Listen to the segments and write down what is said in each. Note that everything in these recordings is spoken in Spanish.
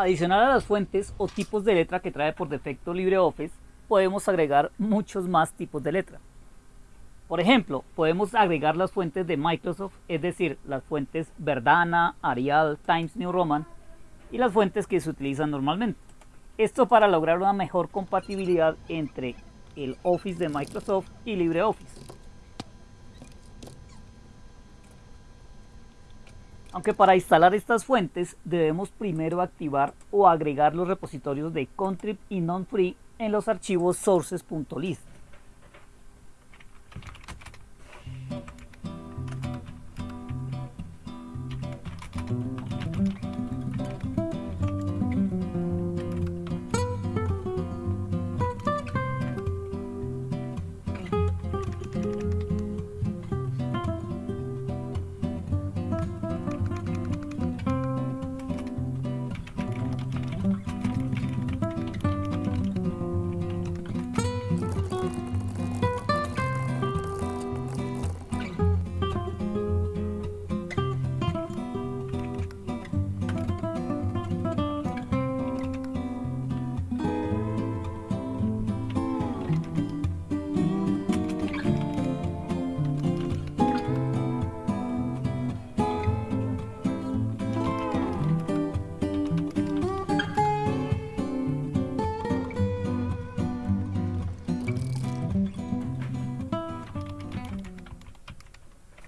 Adicional a las fuentes o tipos de letra que trae por defecto LibreOffice, podemos agregar muchos más tipos de letra. Por ejemplo, podemos agregar las fuentes de Microsoft, es decir, las fuentes Verdana, Arial, Times New Roman y las fuentes que se utilizan normalmente. Esto para lograr una mejor compatibilidad entre el Office de Microsoft y LibreOffice. Aunque para instalar estas fuentes debemos primero activar o agregar los repositorios de Contrib y non-free en los archivos sources.list.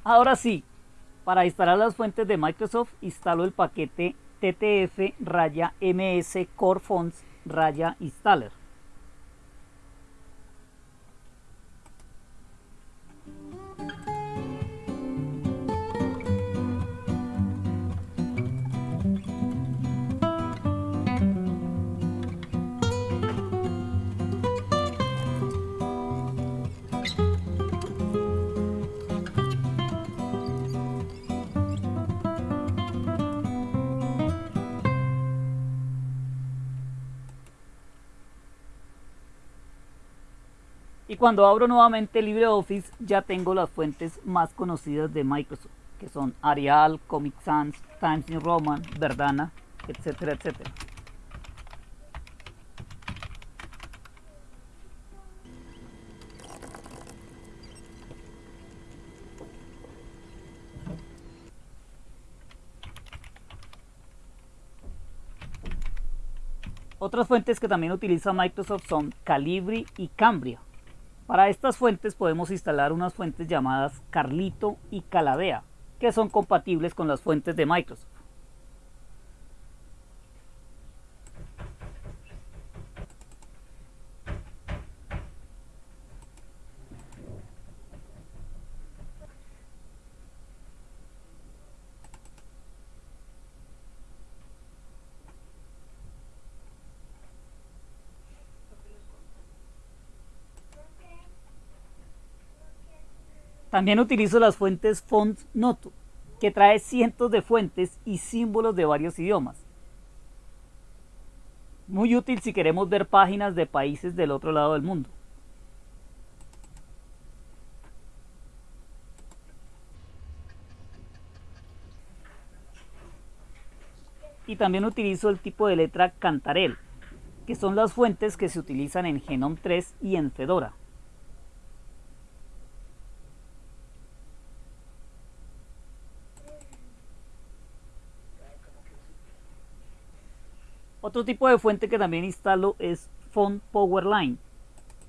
Ahora sí, para instalar las fuentes de Microsoft instalo el paquete ttf raya ms core fonts installer. Y cuando abro nuevamente LibreOffice ya tengo las fuentes más conocidas de Microsoft, que son Arial, Comic Sans, Times New Roman, Verdana, etcétera, etcétera. Otras fuentes que también utiliza Microsoft son Calibri y Cambria. Para estas fuentes podemos instalar unas fuentes llamadas Carlito y Calavea, que son compatibles con las fuentes de Microsoft. También utilizo las fuentes Font Noto, que trae cientos de fuentes y símbolos de varios idiomas. Muy útil si queremos ver páginas de países del otro lado del mundo. Y también utilizo el tipo de letra Cantarel, que son las fuentes que se utilizan en Genome 3 y en Fedora. Otro tipo de fuente que también instalo es Font Powerline,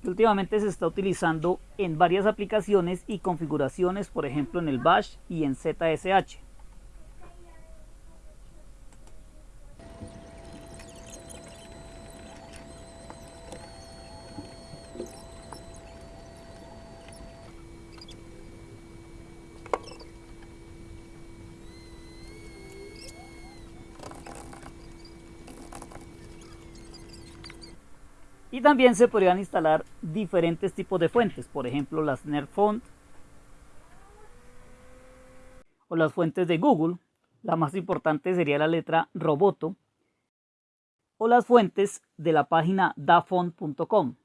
que últimamente se está utilizando en varias aplicaciones y configuraciones, por ejemplo en el Bash y en ZSH. Y también se podrían instalar diferentes tipos de fuentes, por ejemplo las Font o las fuentes de Google. La más importante sería la letra Roboto o las fuentes de la página dafont.com.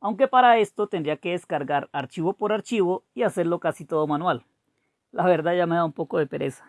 Aunque para esto tendría que descargar archivo por archivo y hacerlo casi todo manual. La verdad ya me da un poco de pereza.